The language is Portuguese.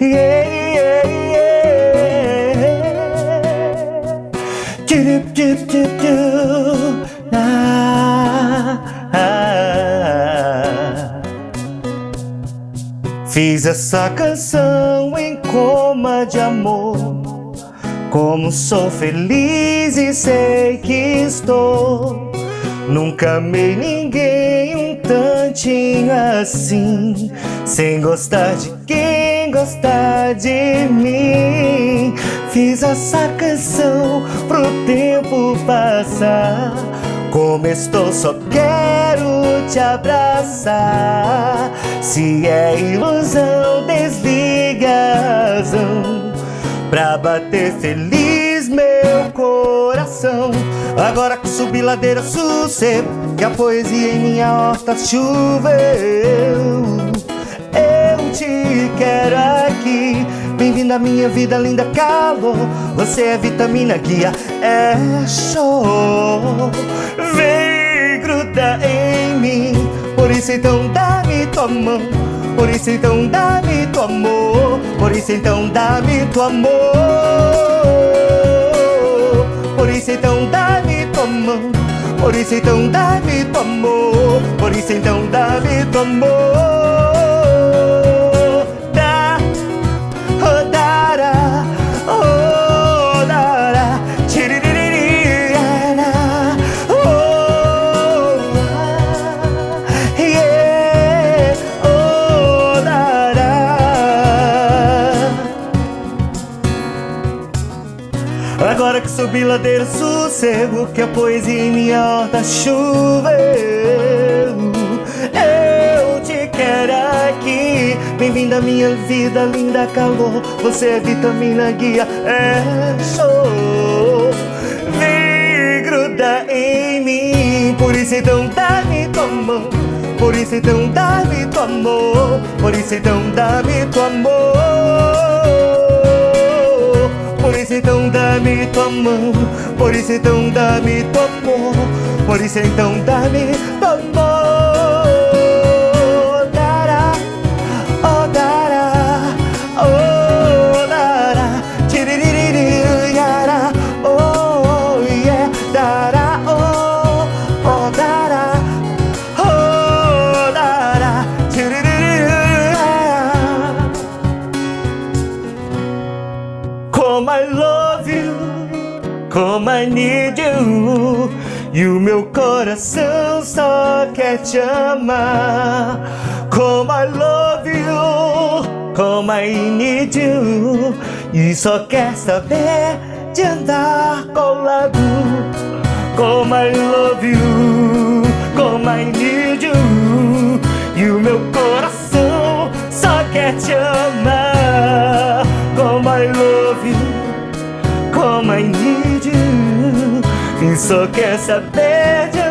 yeah, yeah. Tchup, tchup, tchup, tchup. Ah, ah. Fiz essa canção em coma de amor Como sou feliz e sei que estou Nunca amei ninguém um tantinho assim. Sem gostar de quem gostar de mim. Fiz essa canção pro tempo passar. Como estou só quero te abraçar. Se é ilusão desliga a razão Pra bater feliz Agora que subi ladeira sossego Que a poesia em minha horta choveu. Eu te quero aqui Bem-vinda à minha vida, linda calor. Você é vitamina, guia, é show. Vem grudar em mim Por isso então dá-me tua mão. Por isso então dá-me tua amor Por isso então dá-me tua amor isso então dá-me tua mão Por isso então dá-me tua amor Por isso então dá-me tua amor que subi ladeira sossego Que a poesia em minha horta choveu. Eu te quero aqui. Bem-vinda à minha vida, linda calor. Você é vitamina, guia, é show. Vem grudar em mim Por isso então dá-me tua mão. Por isso então dá-me tua amor Por isso então dá-me tua amor então dá-me tua mão Por isso então dá-me tua amor Por isso então dá-me tua amor como I need you. E o meu coração só quer te amar. Como I love you, como I need you. E só quer saber de andar colado. Como I love you, como I need you. E o meu só quer saber de